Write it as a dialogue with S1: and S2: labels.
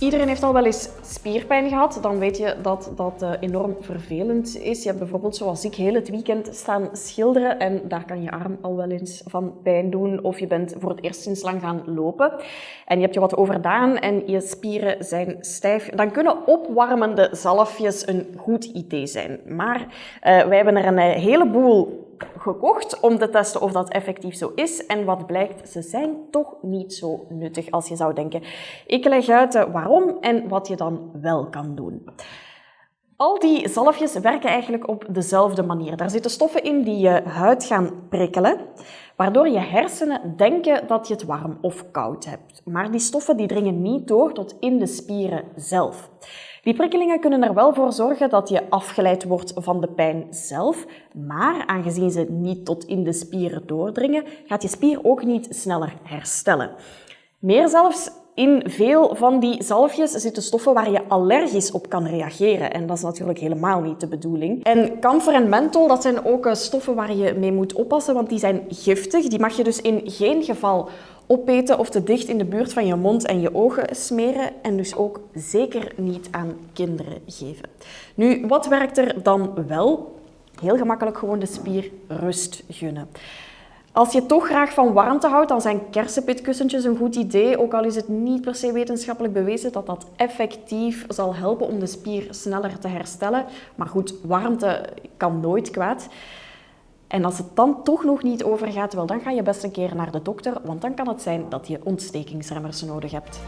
S1: Iedereen heeft al wel eens spierpijn gehad. Dan weet je dat dat eh, enorm vervelend is. Je hebt bijvoorbeeld, zoals ik, heel het weekend staan schilderen en daar kan je arm al wel eens van pijn doen. Of je bent voor het eerst sinds lang gaan lopen en je hebt je wat overdaan en je spieren zijn stijf. Dan kunnen opwarmende zalfjes een goed idee zijn. Maar uh, wij hebben er een eh, heleboel gekocht om te testen of dat effectief zo is. En wat blijkt, ze zijn toch niet zo nuttig als je zou denken. Ik leg uit eh, waarom en wat je dan wel kan doen. Al die zalfjes werken eigenlijk op dezelfde manier. Daar zitten stoffen in die je huid gaan prikkelen, waardoor je hersenen denken dat je het warm of koud hebt. Maar die stoffen die dringen niet door tot in de spieren zelf. Die prikkelingen kunnen er wel voor zorgen dat je afgeleid wordt van de pijn zelf, maar aangezien ze niet tot in de spieren doordringen, gaat je spier ook niet sneller herstellen. Meer zelfs, in veel van die zalfjes zitten stoffen waar je allergisch op kan reageren. En dat is natuurlijk helemaal niet de bedoeling. En kamfer en menthol, dat zijn ook eh, stoffen waar je mee moet oppassen, want die zijn giftig. Die mag je dus in geen geval opeten of te dicht in de buurt van je mond en je ogen smeren en dus ook zeker niet aan kinderen geven. Nu, wat werkt er dan wel? Heel gemakkelijk gewoon de spier rust gunnen. Als je toch graag van warmte houdt, dan zijn kersenpitkussentjes een goed idee. Ook al is het niet per se wetenschappelijk bewezen dat dat effectief zal helpen om de spier sneller te herstellen. Maar goed, warmte kan nooit kwaad. En als het dan toch nog niet overgaat, wel, dan ga je best een keer naar de dokter, want dan kan het zijn dat je ontstekingsremmers nodig hebt.